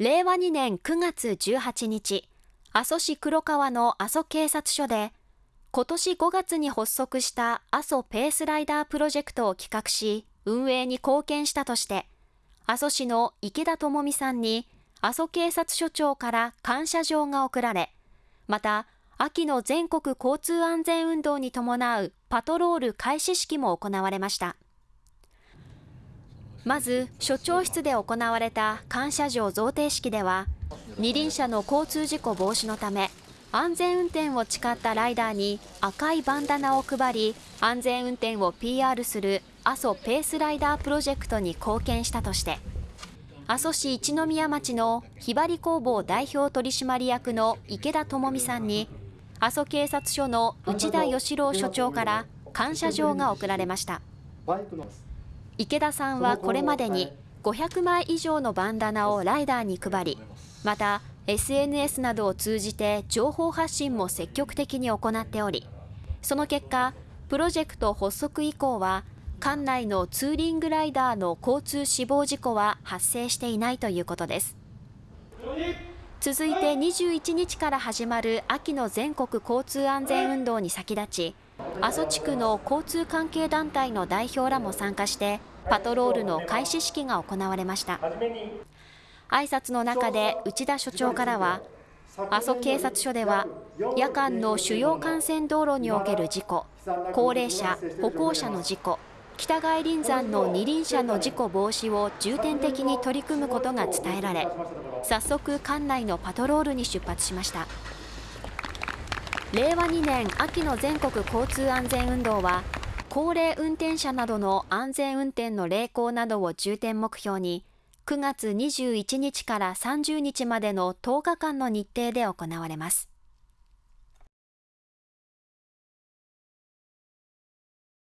令和2年9月18日、阿蘇市黒川の阿蘇警察署で、今年5月に発足した阿蘇ペースライダープロジェクトを企画し、運営に貢献したとして、阿蘇市の池田智美さんに阿蘇警察署長から感謝状が贈られ、また、秋の全国交通安全運動に伴うパトロール開始式も行われました。まず、署長室で行われた感謝状贈呈式では、二輪車の交通事故防止のため、安全運転を誓ったライダーに赤いバンダナを配り、安全運転を PR する阿蘇ペースライダープロジェクトに貢献したとして、阿蘇市一宮町のひばり工房代表取締役の池田智美さんに、阿蘇警察署の内田義郎署長から感謝状が贈られました。池田さんはこれまでに500枚以上のバンダナをライダーに配り、また SNS などを通じて情報発信も積極的に行っており、その結果、プロジェクト発足以降は、管内のツーリングライダーの交通死亡事故は発生していないということです。続いて21日から始まる秋の全国交通安全運動に先立ち、阿蘇地区の交通関係団体の代表らも参加してパトロールの開始式が行われました。挨拶の中で内田所長からは阿蘇警察署では夜間の主要幹線道路における事故高齢者歩行者の事故北外輪山の二輪車の事故防止を重点的に取り組むことが伝えられ早速管内のパトロールに出発しました。令和2年秋の全国交通安全運動は高齢運転者などの安全運転の励行などを重点目標に9月21日から30日までの10日間の日程で行われます。